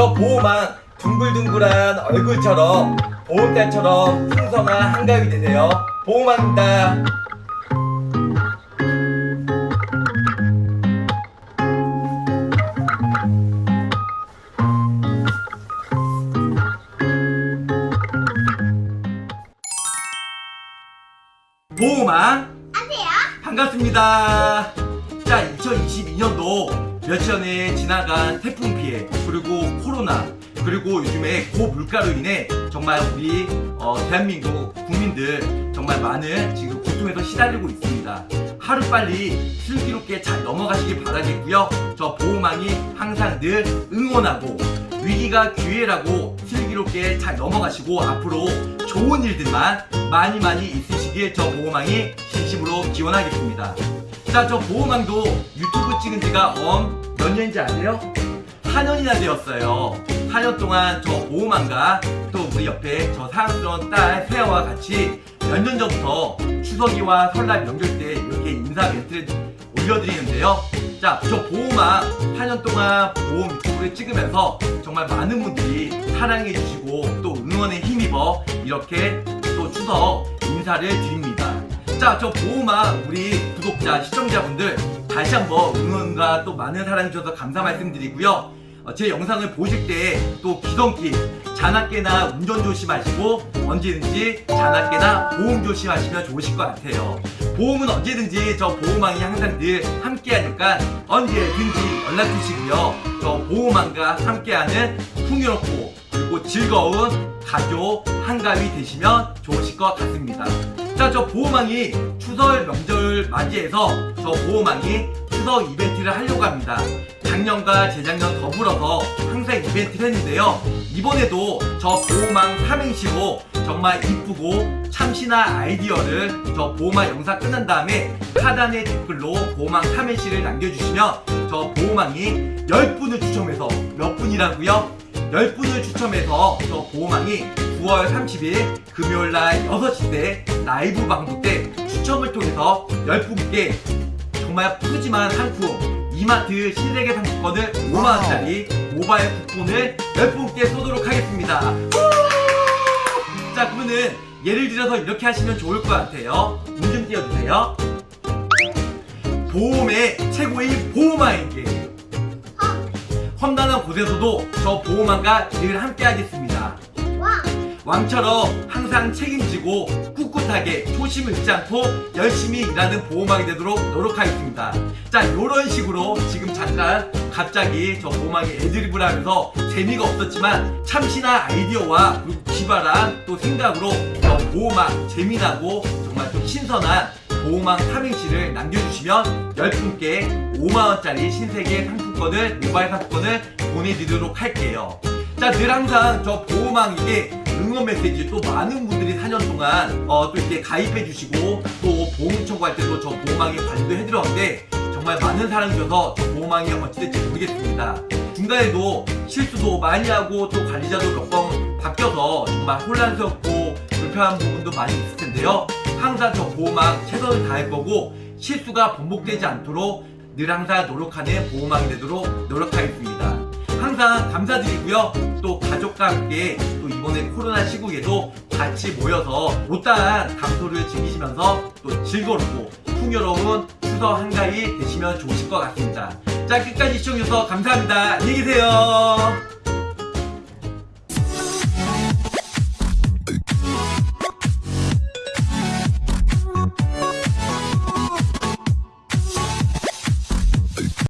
저 보호망 둥글둥글한 얼굴처럼 보호대처럼 풍성한 한가위 되세요. 보호망입니다. 보호망 안돼요? 반갑습니다. 자, 2022년도 며칠 전에 지나간 태풍 피해, 그리고 코로나, 그리고 요즘에 고물가로 인해 정말 우리 어, 대한민국 국민들 정말 많은 지금 고통에서 시달리고 있습니다. 하루빨리 슬기롭게 잘 넘어가시길 바라겠고요. 저 보호망이 항상 늘 응원하고 위기가 기회라고 슬기롭게 잘 넘어가시고 앞으로 좋은 일들만 많이 많이 있으시길 저 보호망이 진심으로 기원하겠습니다. 자, 저 보호망도 유튜브 찍은 지가 엄 몇 년인지 아세요? 4년이나 되었어요. 4년 동안 저 보호망과 또 우리 옆에 저 사랑스러운 딸 세아와 같이 몇 년 전부터 추석이와 설날 명절 때 이렇게 인사 멘트를 올려드리는데요. 자, 저 보호망 4년 동안 보험 유튜브를 찍으면서 정말 많은 분들이 사랑해주시고 또 응원에 힘입어 이렇게 또 추석 인사를 드립니다. 자, 저 보호망 우리 구독자, 시청자분들 다시 한번 응원과 또 많은 사랑해주셔서 감사 말씀드리고요. 어, 제 영상을 보실 때 또 기성기 자나깨나 운전 조심하시고 언제든지 자나깨나 보험 조심하시면 좋으실 것 같아요. 보험은 언제든지 저 보호망이 항상 늘 함께하니까 언제든지 연락 주시고요. 저 보호망과 함께하는 풍요롭고 그리고 즐거운 가족 한가위 되시면 좋으실 것 같습니다. 자, 저 보호망이 추석 명절 맞이해서 저 보호망이 추석 이벤트를 하려고 합니다. 작년과 재작년 더불어서 항상 이벤트를 했는데요. 이번에도 저 보호망 삼행시로 정말 이쁘고 참신한 아이디어를 저 보호망 영상 끝난 다음에 하단의 댓글로 보호망 삼행시를 남겨주시면 저 보호망이 10분을 추첨해서 몇 분이라고요? 10분을 추첨해서 저 보호망이 9월 30일 금요일날 6시 때 라이브 방송 때 추첨을 통해서 10분께 정말 푸짐한 상품 이마트 신세계 상품권을 5만원짜리 모바일 쿠폰을 10분께 쏘도록 하겠습니다. 자 그러면은 예를 들어서 이렇게 하시면 좋을 것 같아요. 문좀 띄워주세요. 보험의 최고인 보호망에게 험난한 곳에서도 저 보호망과 늘 함께 하겠습니다 와 왕처럼 항상 책임지고 꿋꿋하게 초심을 잃지 않고 열심히 일하는 보호망이 되도록 노력하겠습니다. 자, 이런 식으로 지금 잠깐 갑자기 저 보호망이 애드립을 하면서 재미가 없었지만 참신한 아이디어와 기발한 또 생각으로 저 보호망 재미나고 정말 좀 신선한 보호망 삼행시를 남겨주시면 10분께 5만원짜리 신세계 상품권을 모바일 상품권을 보내드리도록 할게요. 자, 늘 항상 저 보호망 이게 응원 메시지 또 많은 분들이 4년 동안 어, 또 이렇게 가입해 주시고 또 보험 청구할 때도 저 보호망에 관리도 해드렸는데 정말 많은 사랑 주셔서 저 보호망이 어찌 될지 모르겠습니다. 중간에도 실수도 많이 하고 또 관리자도 몇 번 바뀌어서 정말 혼란스럽고 불편한 부분도 많이 있을 텐데요. 항상 저 보호망 최선을 다할 거고 실수가 반복되지 않도록 늘 항상 노력하는 보호망이 되도록 노력하겠습니다. 항상 감사드리고요. 또 가족과 함께 또 이번에 코로나 시국에도 같이 모여서 못다한 감소를 즐기시면서 또 즐거웠고 풍요로운 추석 한가위 되시면 좋으실 것 같습니다. 자 끝까지 시청해주셔서 감사합니다. 안녕히 계세요.